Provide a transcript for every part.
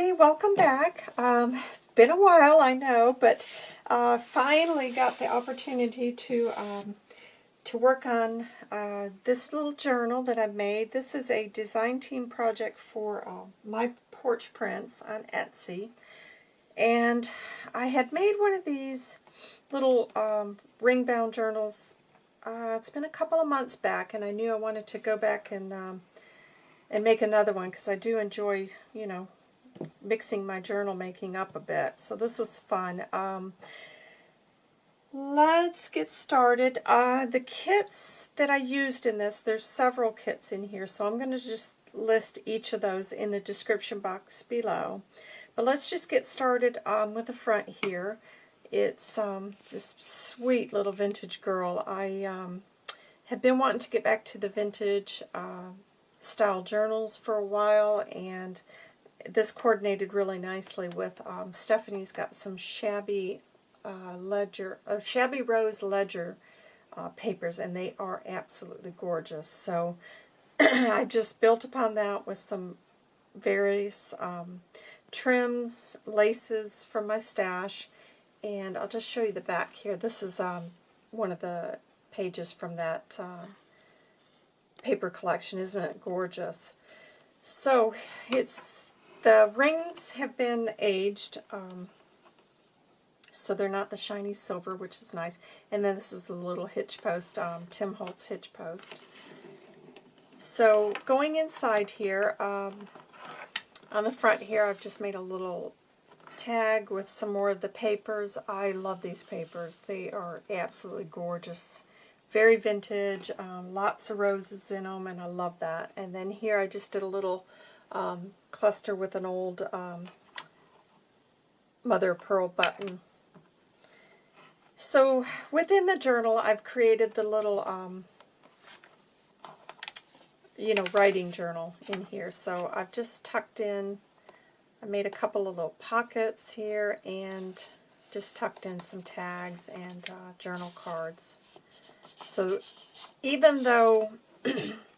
everybody, welcome back. Um, been a while, I know, but uh, finally got the opportunity to um, to work on uh, this little journal that I've made. This is a design team project for uh, my porch prints on Etsy. And I had made one of these little um, ring-bound journals. Uh, it's been a couple of months back, and I knew I wanted to go back and um, and make another one because I do enjoy, you know, mixing my journal making up a bit. So this was fun. Um, let's get started. Uh, the kits that I used in this, there's several kits in here, so I'm going to just list each of those in the description box below. But let's just get started um, with the front here. It's um, this sweet little vintage girl. I um, have been wanting to get back to the vintage uh, style journals for a while, and this coordinated really nicely with um, Stephanie's got some shabby uh, ledger, uh, shabby rose ledger uh, papers, and they are absolutely gorgeous. So I just built upon that with some various um, trims, laces from my stash, and I'll just show you the back here. This is um, one of the pages from that uh, paper collection. Isn't it gorgeous? So it's the rings have been aged, um, so they're not the shiny silver, which is nice. And then this is the little hitch post, um, Tim Holtz hitch post. So going inside here, um, on the front here, I've just made a little tag with some more of the papers. I love these papers. They are absolutely gorgeous. Very vintage, um, lots of roses in them, and I love that. And then here I just did a little um, cluster with an old um, mother pearl button. So within the journal, I've created the little, um, you know, writing journal in here. So I've just tucked in, I made a couple of little pockets here and just tucked in some tags and uh, journal cards. So even though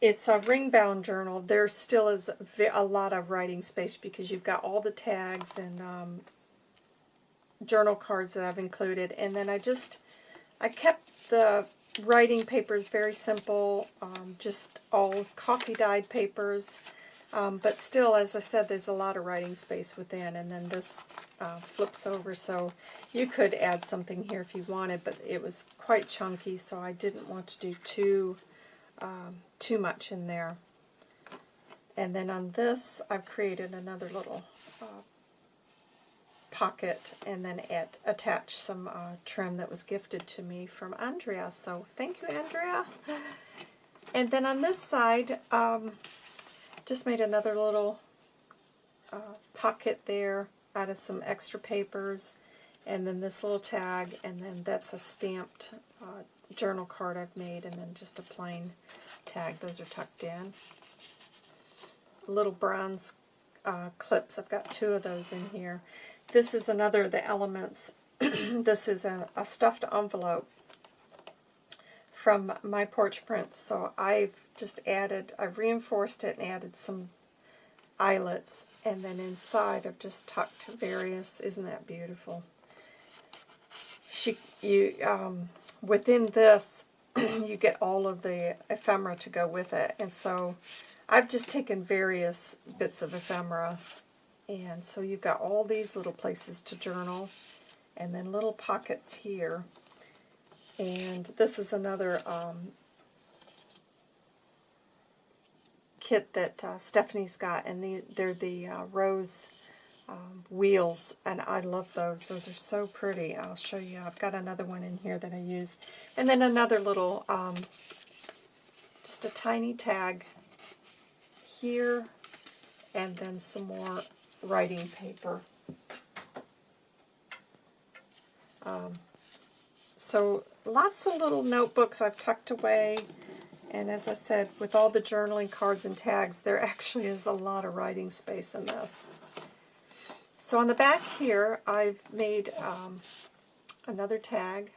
it's a ring-bound journal, there still is a lot of writing space because you've got all the tags and um, journal cards that I've included. And then I just, I kept the writing papers very simple, um, just all coffee-dyed papers. Um, but still, as I said, there's a lot of writing space within, and then this uh, flips over, so you could add something here if you wanted, but it was quite chunky, so I didn't want to do too um, too much in there. And then on this, I've created another little uh, pocket and then add, attach some uh, trim that was gifted to me from Andrea. So thank you, Andrea. And then on this side, um, just made another little uh, pocket there out of some extra papers. And then this little tag, and then that's a stamped uh, journal card I've made, and then just a plain tag. Those are tucked in. Little bronze uh, clips. I've got two of those in here. This is another of the elements. this is a, a stuffed envelope from my porch prints. So I've just added, I've reinforced it and added some eyelets. And then inside I've just tucked various, isn't that beautiful? She, you, um, within this, you get all of the ephemera to go with it. And so I've just taken various bits of ephemera. And so you've got all these little places to journal. And then little pockets here. And this is another um, kit that uh, Stephanie's got. And the, they're the uh, rose um, wheels, and I love those. Those are so pretty. I'll show you. I've got another one in here that I used. And then another little, um, just a tiny tag here, and then some more writing paper. Um, so lots of little notebooks I've tucked away. And as I said, with all the journaling cards and tags, there actually is a lot of writing space in this. So on the back here, I've made um, another tag,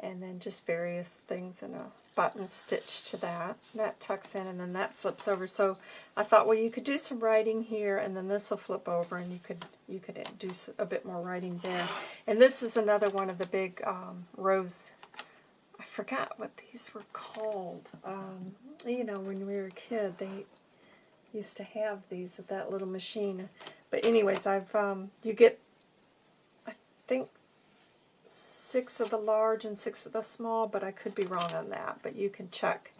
and then just various things and a button stitch to that. That tucks in and then that flips over. So I thought, well, you could do some writing here and then this will flip over and you could you could do a bit more writing there. And this is another one of the big um. I forgot what these were called. Um, you know, when we were a kid, they used to have these at that little machine. But anyways, I've um, you get I think six of the large and six of the small, but I could be wrong on that. But you can check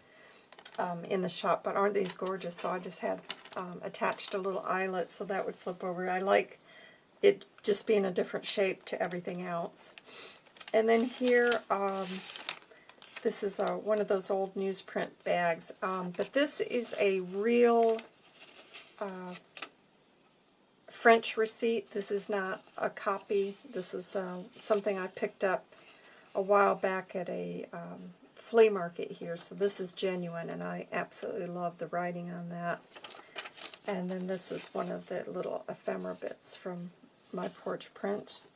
um, in the shop. But aren't these gorgeous? So I just had um, attached a little eyelet so that would flip over. I like it just being a different shape to everything else. And then here, um, this is a, one of those old newsprint bags. Um, but this is a real uh, French receipt. This is not a copy. This is uh, something I picked up a while back at a um, flea market here. So this is genuine, and I absolutely love the writing on that. And then this is one of the little ephemera bits from my porch prints.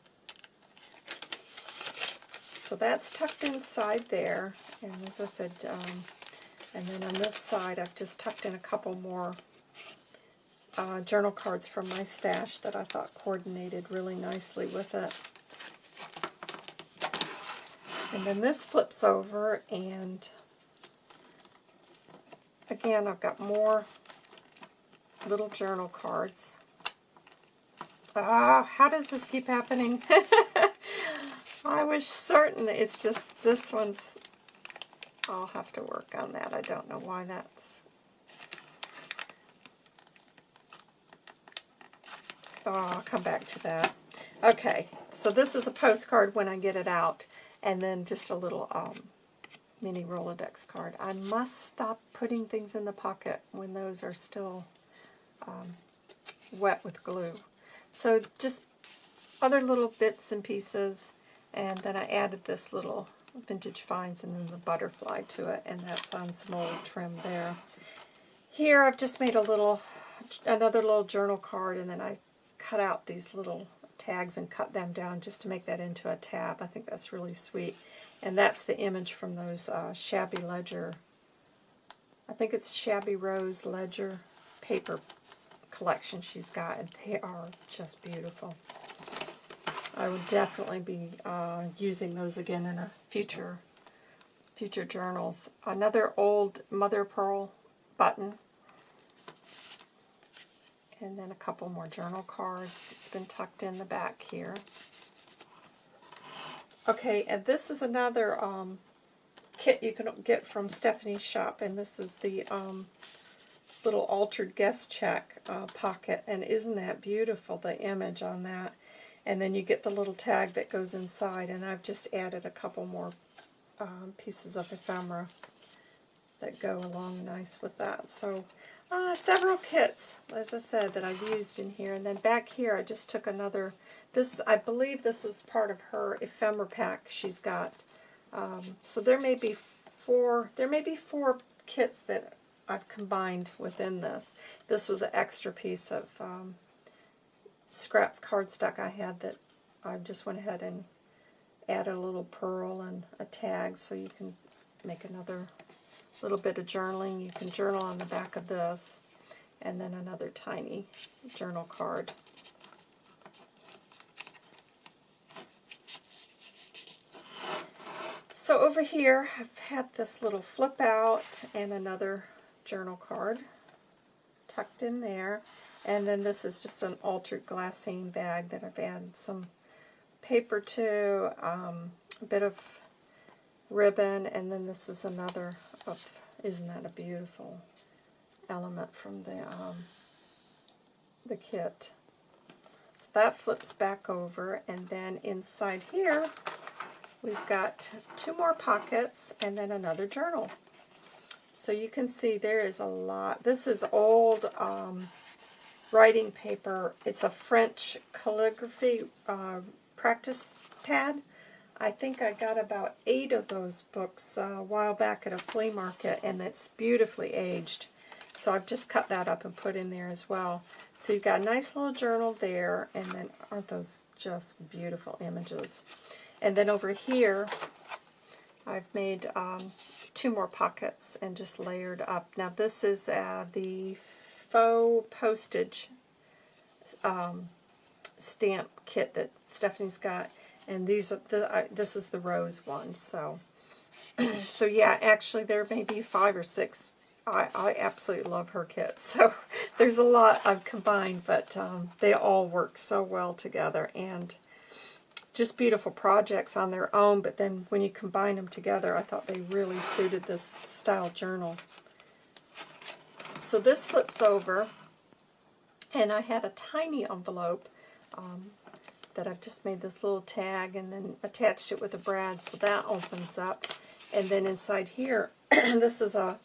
So that's tucked inside there. And as I said, um, and then on this side I've just tucked in a couple more uh, journal cards from my stash that I thought coordinated really nicely with it. And then this flips over and again I've got more little journal cards. Ah, how does this keep happening? I was certain it's just this one's I'll have to work on that. I don't know why that's Oh, I'll come back to that. Okay, so this is a postcard when I get it out, and then just a little um, mini Rolodex card. I must stop putting things in the pocket when those are still um, wet with glue. So just other little bits and pieces, and then I added this little Vintage Finds and then the butterfly to it, and that's on some old trim there. Here I've just made a little, another little journal card, and then I cut out these little tags and cut them down just to make that into a tab. I think that's really sweet. And that's the image from those uh, Shabby Ledger, I think it's Shabby Rose Ledger paper collection she's got, and they are just beautiful. I would definitely be uh, using those again in a future future journals. Another old Mother Pearl button and then a couple more journal cards. It's been tucked in the back here. Okay, and this is another um, kit you can get from Stephanie's shop, and this is the um, little altered guest check uh, pocket, and isn't that beautiful, the image on that? And then you get the little tag that goes inside, and I've just added a couple more um, pieces of ephemera that go along nice with that. So uh, several kits, as I said, that I've used in here. And then back here, I just took another, this, I believe this was part of her ephemera pack she's got. Um, so there may be four, there may be four kits that I've combined within this. This was an extra piece of um, scrap cardstock I had that I just went ahead and added a little pearl and a tag so you can make another little bit of journaling. You can journal on the back of this, and then another tiny journal card. So over here, I've had this little flip out and another journal card tucked in there. And then this is just an altered glassine bag that I've added some paper to, um, a bit of ribbon, and then this is another of, isn't that a beautiful element from the, um, the kit. So that flips back over, and then inside here, we've got two more pockets, and then another journal. So you can see there is a lot. This is old um, writing paper. It's a French calligraphy uh, practice pad. I think I got about eight of those books uh, a while back at a flea market, and it's beautifully aged. So I've just cut that up and put in there as well. So you've got a nice little journal there, and then aren't those just beautiful images? And then over here, I've made um, two more pockets and just layered up. Now this is uh, the faux postage um, stamp kit that Stephanie's got, and these are the uh, this is the rose one. So, so yeah, actually there may be five or six. I, I absolutely love her kits. So there's a lot I've combined, but um, they all work so well together and just beautiful projects on their own. But then when you combine them together, I thought they really suited this style journal. So this flips over, and I had a tiny envelope um, that I've just made this little tag and then attached it with a brad, so that opens up. And then inside here, this is a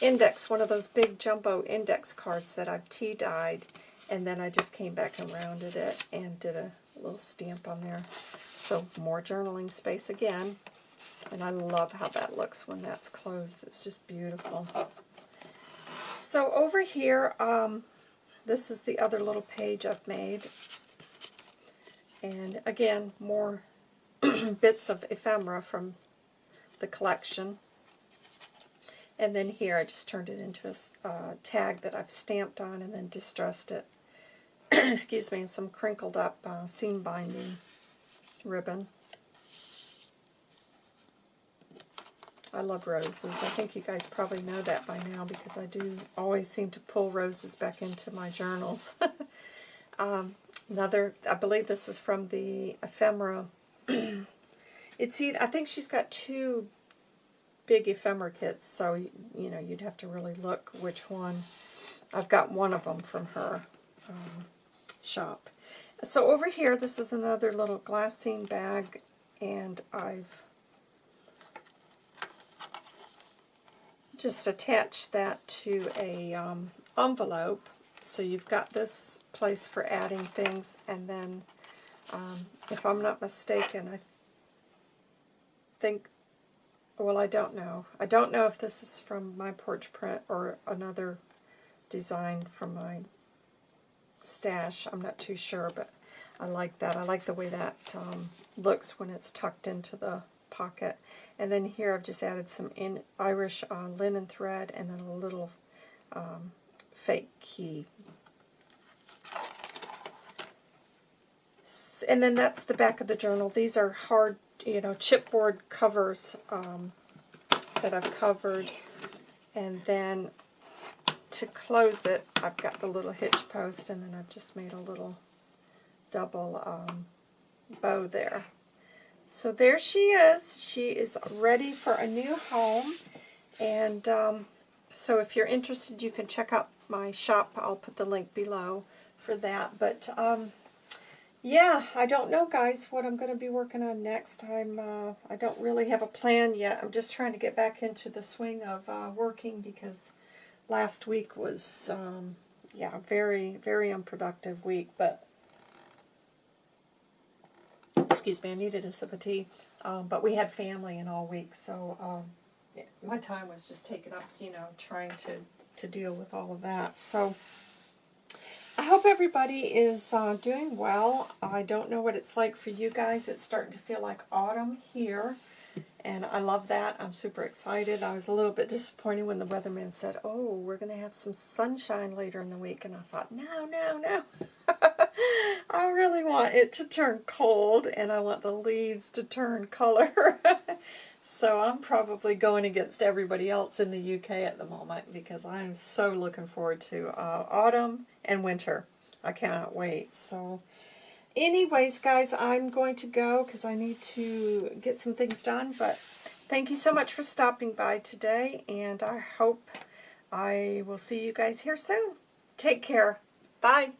index, one of those big jumbo index cards that I've tea-dyed, and then I just came back and rounded it and did a little stamp on there. So more journaling space again. And I love how that looks when that's closed. It's just beautiful. So over here, um, this is the other little page I've made. And again, more bits of ephemera from the collection. And then here I just turned it into a uh, tag that I've stamped on and then distressed it. Excuse me, some crinkled up uh, seam binding ribbon. I love roses. I think you guys probably know that by now because I do always seem to pull roses back into my journals. um, another, I believe this is from the ephemera. it's either, I think she's got two big ephemera kits, so you know you'd have to really look which one. I've got one of them from her um, shop. So over here, this is another little glassine bag, and I've just attached that to a um, envelope. So you've got this place for adding things, and then, um, if I'm not mistaken, I think, well, I don't know. I don't know if this is from my porch print or another design from my stash. I'm not too sure, but I like that. I like the way that um, looks when it's tucked into the pocket. And then here I've just added some in Irish uh, linen thread and then a little um, fake key. And then that's the back of the journal. These are hard, you know, chipboard covers um, that I've covered. And then to close it, I've got the little hitch post, and then I've just made a little double um, bow there. So there she is. She is ready for a new home. And um, so if you're interested, you can check out my shop. I'll put the link below for that. But um, yeah, I don't know, guys, what I'm going to be working on next. I'm, uh, I don't really have a plan yet. I'm just trying to get back into the swing of uh, working because last week was, um, yeah, very, very unproductive week. But excuse me, I needed a sip of tea. Um, but we had family in all week, so um, my time was just taken up, you know, trying to, to deal with all of that. So I hope everybody is uh, doing well. I don't know what it's like for you guys. It's starting to feel like autumn here. And I love that. I'm super excited. I was a little bit disappointed when the weatherman said, oh, we're going to have some sunshine later in the week. And I thought, no, no, no. I really want it to turn cold and I want the leaves to turn color. so I'm probably going against everybody else in the UK at the moment because I'm so looking forward to uh, autumn and winter. I cannot wait. So anyways, guys, I'm going to go because I need to get some things done. But thank you so much for stopping by today, and I hope I will see you guys here soon. Take care. Bye.